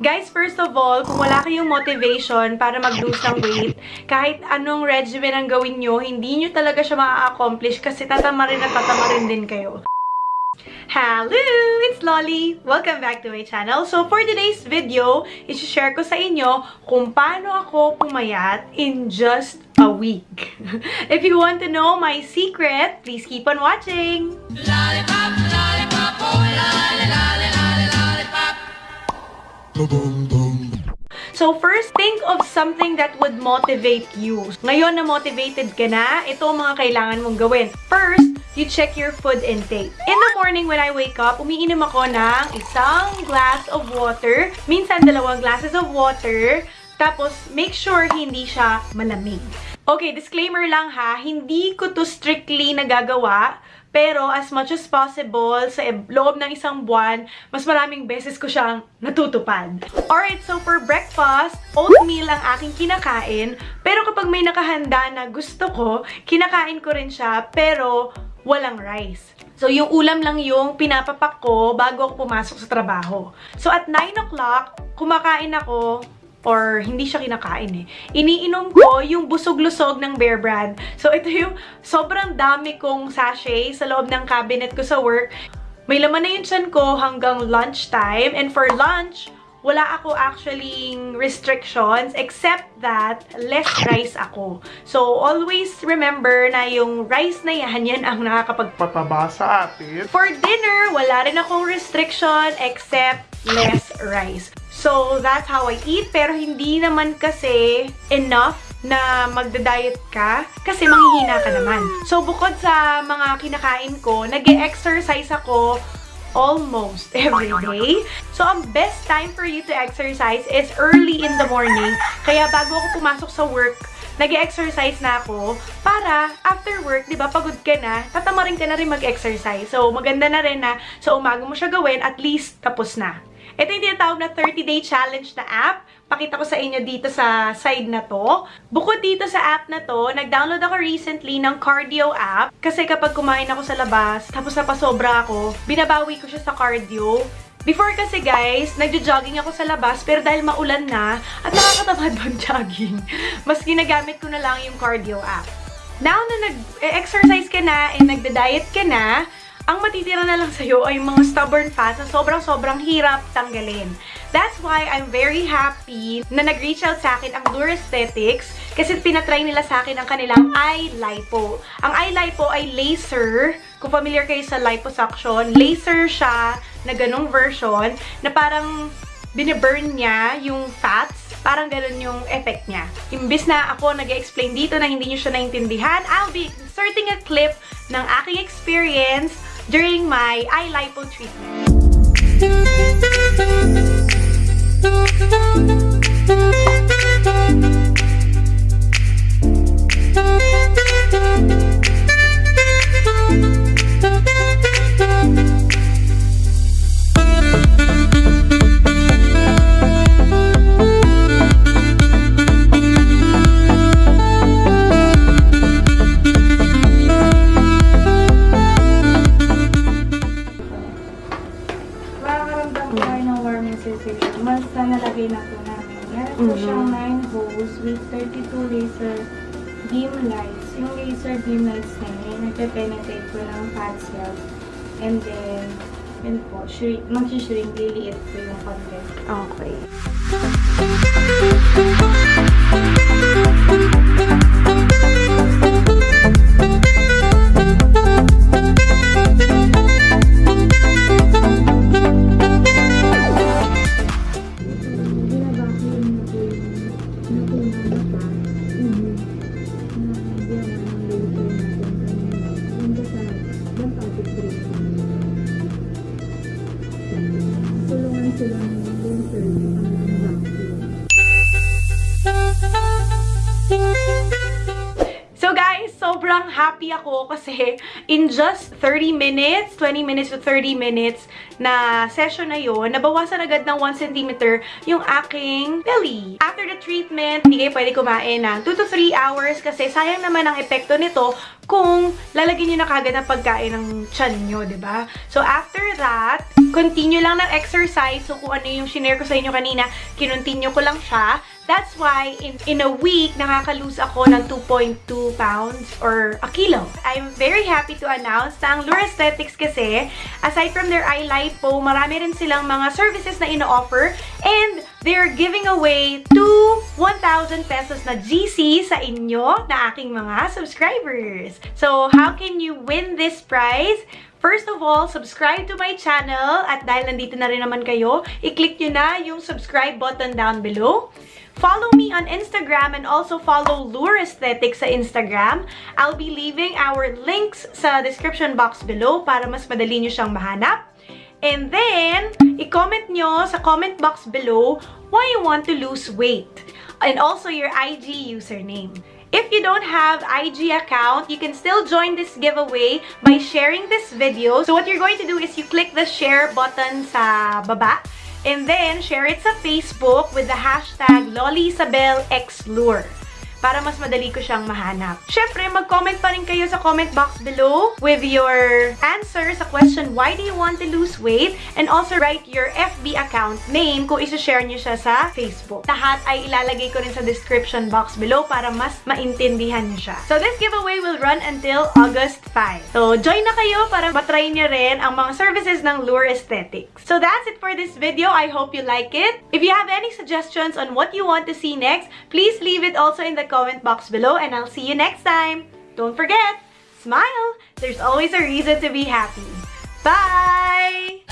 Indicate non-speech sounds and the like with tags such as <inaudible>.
Guys, first of all, kung wala kayong motivation para mag-lose ng weight, kahit anong regimen ang gawin nyo, hindi nyo talaga siya ma-accomplish kasi tatamarin at tatamarin din kayo. Hello! It's Lolly! Welcome back to my channel. So, for today's video, isi-share ko sa inyo kung paano ako pumayat in just a week. <laughs> If you want to know my secret, please keep on watching! Lollipop, So, first, think of something that would motivate you. Ngayon na motivated ka na, ito ang mga kailangan mong gawin. First, you check your food intake. In the morning when I wake up, umiinom ako ng isang glass of water, minsan dalawang glasses of water, tapos make sure hindi siya malamig. Okay, disclaimer lang ha, hindi ko to strictly nagagawa, pero as much as possible, sa loob ng isang buwan, mas maraming beses ko siyang natutupad. Alright, so for breakfast, oatmeal ang aking kinakain. Pero kapag may nakahanda na gusto ko, kinakain ko rin siya, pero walang rice. So, yung ulam lang yung pinapapak ko bago ako pumasok sa trabaho. So, at 9 o'clock, kumakain ako or hindi siya kinakain eh. Iniinom ko yung busog-lusog ng Bear Brand. So, ito yung sobrang dami kong sachet sa loob ng cabinet ko sa work. May laman na yung tiyan ko hanggang lunchtime. And for lunch, wala ako actually restrictions except that less rice ako. So, always remember na yung rice na yan, yan ang nakakapag pataba sa atin. For dinner, wala rin akong restriction except less rice. So, that's how I eat. Pero hindi naman kasi enough na magda-diet ka kasi manghihina ka naman. So, bukod sa mga kinakain ko, nag exercise ako almost <laughs> every day. So, ang best time for you to exercise is early in the morning. Kaya bago ako pumasok sa work, nag exercise na ako para after work, di ba, pagod ka na, tatamarin ka na rin mag-exercise. So, maganda na rin na sa umaga mo siya gawin, at least tapos na. Ito yung tinatawag na 30-day challenge na app. Pakita ko sa inyo dito sa side na to. Bukod dito sa app na to, nag-download ako recently ng cardio app. Kasi kapag kumain ako sa labas, tapos napasobra ako, binabawi ko siya sa cardio. Before kasi guys, nagjo-jogging ako sa labas, pero dahil maulan na, at nakakatamad mag-jogging, <laughs> mas ginagamit ko na lang yung cardio app. Now na nag-exercise ka na and nagda-diet ka na, ang matitira na lang sa'yo ay mga stubborn fats na sobrang-sobrang hirap tanggalin. That's why I'm very happy na nag-reach out sa akin ang Dura Aesthetics kasi pinatry nila sa akin ang kanilang eye lipo. Ang eye lipo ay laser. Kung familiar kayo sa liposuction, laser siya na ganong version na parang biniburn niya yung fats. Parang ganun yung effect niya. Imbis na ako nag-explain dito na hindi nyo siya naintindihan, I'll be inserting a clip ng aking experience during my eye lipo treatment. Ng warming sensation. Basta nalagay na po namin. Meron po Mhm. siyang 9 holes with 32 laser beam lights. Yung laser beam lights na yun, nagpe-penetrate po ng fat cells. And then, yun po, shrink, mag-shrink, liliit po yung content. Okay. So guys, sobrang happy ako kasi in just 30 minutes, 20 minutes to 30 minutes, na session na yon nabawasan agad ng 1 cm yung aking belly. After the treatment, hindi kayo pwede kumain ng 2 to 3 hours kasi sayang naman ang epekto nito kung lalagyan nyo na kagad ng pagkain ng tiyan nyo, ba diba? So, after that, continue lang ng exercise. So, kung ano yung shinare ko sa inyo kanina, kinontinue ko lang siya. That's why, in, in a week, nakaka-lose ako ng 2.2 pounds or a kilo. I'm very happy to announce na ang Lure Aesthetics kasi, aside from their eye lipo, marami rin silang mga services na ino-offer and they're giving away 2 1,000 pesos na GC sa inyo na aking mga subscribers. So, how can you win this prize? First of all, subscribe to my channel at dahil nandito na rin naman kayo, i-click nyo na yung subscribe button down below. Follow me on Instagram and also follow Lure Aesthetics sa Instagram. I'll be leaving our links sa description box below para mas madali nyo siyang mahanap. And then, i-comment nyo sa comment box below why you want to lose weight. And also your IG username. If you don't have IG account, you can still join this giveaway by sharing this video. So what you're going to do is you click the share button sa baba. And then, share it sa Facebook with the hashtag LollyIsabelXLure para mas madali ko siyang mahanap. Siyempre, mag-comment pa rin kayo sa comment box below with your answer sa question, why do you want to lose weight? And also write your FB account name kung isa-share nyo siya sa Facebook. Lahat ay ilalagay ko rin sa description box below para mas maintindihan nyo siya. So, this giveaway will run until August 5. So, join na kayo para matry nyo rin ang mga services ng Lure Aesthetics. So, that's it for this video. I hope you like it. If you have any suggestions on what you want to see next, please leave it also in the comment box below and I'll see you next time. Don't forget, smile! There's always a reason to be happy. Bye!